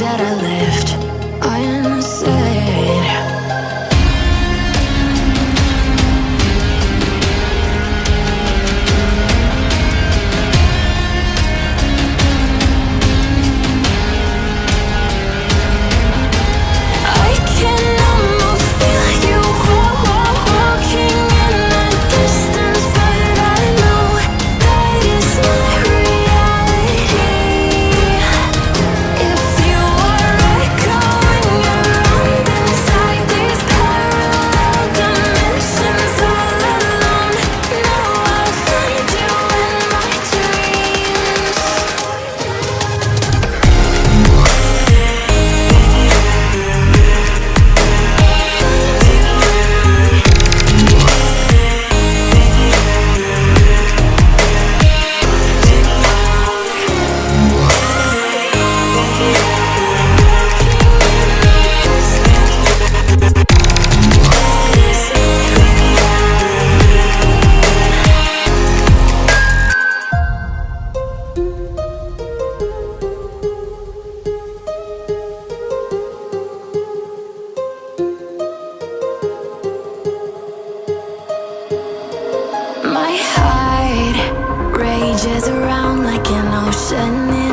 that I left. Rages around like an ocean